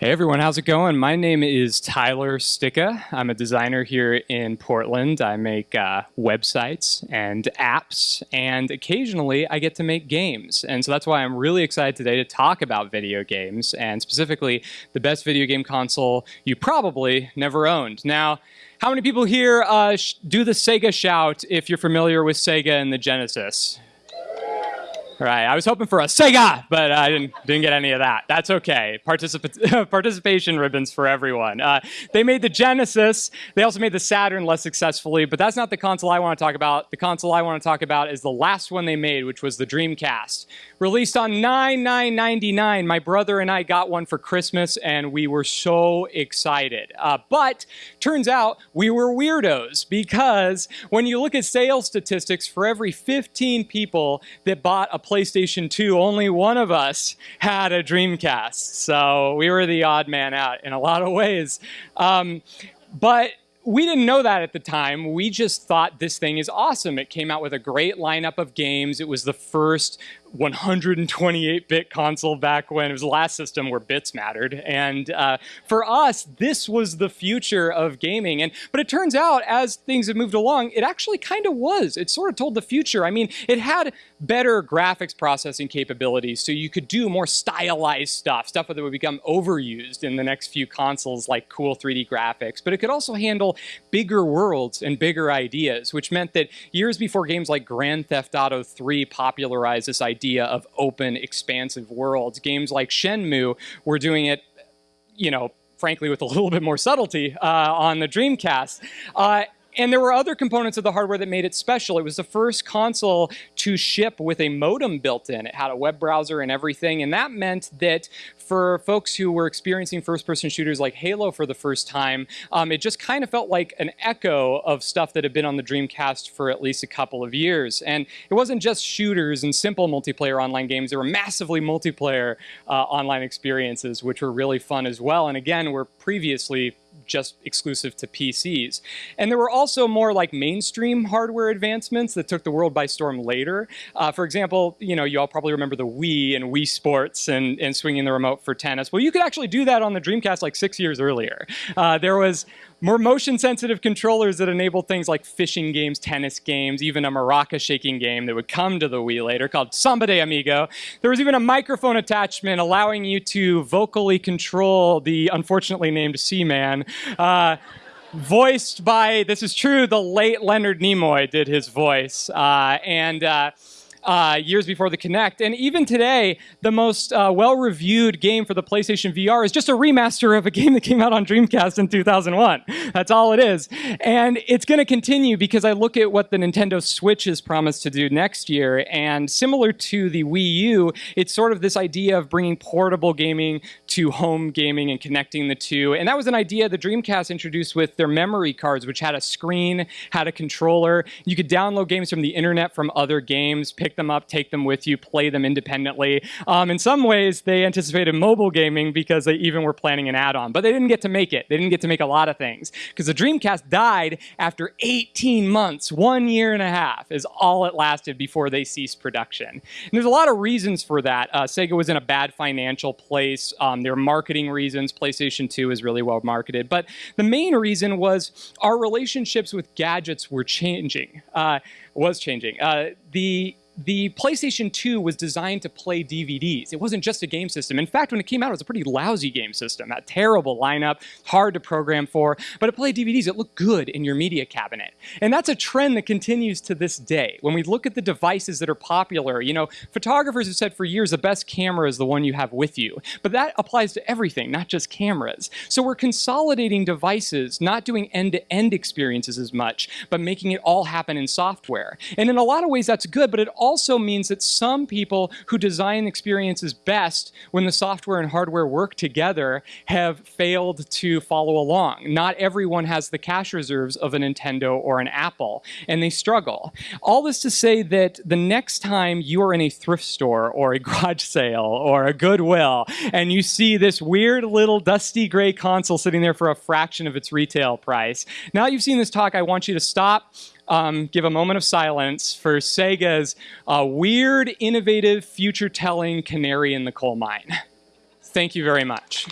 Hey everyone, how's it going? My name is Tyler Sticka. I'm a designer here in Portland. I make uh, websites and apps, and occasionally I get to make games. And so that's why I'm really excited today to talk about video games, and specifically the best video game console you probably never owned. Now, how many people here uh, do the Sega shout if you're familiar with Sega and the Genesis? Right. I was hoping for a Sega, but I didn't didn't get any of that. That's okay. Particip participation ribbons for everyone. Uh, they made the Genesis. They also made the Saturn less successfully, but that's not the console I want to talk about. The console I want to talk about is the last one they made, which was the Dreamcast. Released on 9/9/99. My brother and I got one for Christmas, and we were so excited. Uh, but turns out we were weirdos because when you look at sales statistics, for every 15 people that bought a PlayStation 2, only one of us had a Dreamcast. So we were the odd man out in a lot of ways. Um, but we didn't know that at the time. We just thought this thing is awesome. It came out with a great lineup of games. It was the first 128-bit console back when it was the last system where bits mattered. And uh, for us, this was the future of gaming. And But it turns out, as things have moved along, it actually kind of was. It sort of told the future. I mean, it had better graphics processing capabilities, so you could do more stylized stuff, stuff that would become overused in the next few consoles, like cool 3D graphics. But it could also handle bigger worlds and bigger ideas, which meant that years before games like Grand Theft Auto 3 popularized this idea idea of open, expansive worlds. Games like Shenmue were doing it, you know, frankly, with a little bit more subtlety uh, on the Dreamcast. Uh, and there were other components of the hardware that made it special. It was the first console to ship with a modem built in. It had a web browser and everything, and that meant that for folks who were experiencing first-person shooters like Halo for the first time, um, it just kind of felt like an echo of stuff that had been on the Dreamcast for at least a couple of years. And it wasn't just shooters and simple multiplayer online games. There were massively multiplayer uh, online experiences, which were really fun as well. And again, were previously just exclusive to PCs. And there were also more like mainstream hardware advancements that took the world by storm later. Uh, for example, you know, you all probably remember the Wii and Wii Sports and, and swinging the remote for tennis. Well, you could actually do that on the Dreamcast like six years earlier. Uh, there was more motion sensitive controllers that enable things like fishing games, tennis games, even a maraca shaking game that would come to the Wii later called Samba de Amigo. There was even a microphone attachment allowing you to vocally control the unfortunately named Seaman. Uh, voiced by, this is true, the late Leonard Nimoy did his voice. Uh, and uh, uh, years before the Kinect. And even today, the most uh, well-reviewed game for the PlayStation VR is just a remaster of a game that came out on Dreamcast in 2001. That's all it is. And it's going to continue because I look at what the Nintendo Switch is promised to do next year. And similar to the Wii U, it's sort of this idea of bringing portable gaming to home gaming and connecting the two. And that was an idea the Dreamcast introduced with their memory cards, which had a screen, had a controller. You could download games from the internet from other games, pick pick them up, take them with you, play them independently. Um, in some ways, they anticipated mobile gaming because they even were planning an add-on, but they didn't get to make it. They didn't get to make a lot of things because the Dreamcast died after 18 months, one year and a half is all it lasted before they ceased production. And there's a lot of reasons for that. Uh, Sega was in a bad financial place. Um, there were marketing reasons. PlayStation 2 is really well marketed. But the main reason was our relationships with gadgets were changing, uh, was changing. Uh, the the PlayStation 2 was designed to play DVDs. It wasn't just a game system. In fact, when it came out, it was a pretty lousy game system. A terrible lineup, hard to program for, but it played DVDs. It looked good in your media cabinet. And that's a trend that continues to this day. When we look at the devices that are popular, you know, photographers have said for years the best camera is the one you have with you. But that applies to everything, not just cameras. So we're consolidating devices, not doing end-to-end -end experiences as much, but making it all happen in software. And in a lot of ways that's good, but it also also means that some people who design experiences best when the software and hardware work together have failed to follow along. Not everyone has the cash reserves of a Nintendo or an Apple, and they struggle. All this to say that the next time you are in a thrift store or a garage sale or a Goodwill and you see this weird little dusty gray console sitting there for a fraction of its retail price, now you've seen this talk, I want you to stop, um, give a moment of silence for Sega's uh, weird, innovative, future-telling canary in the coal mine. Thank you very much.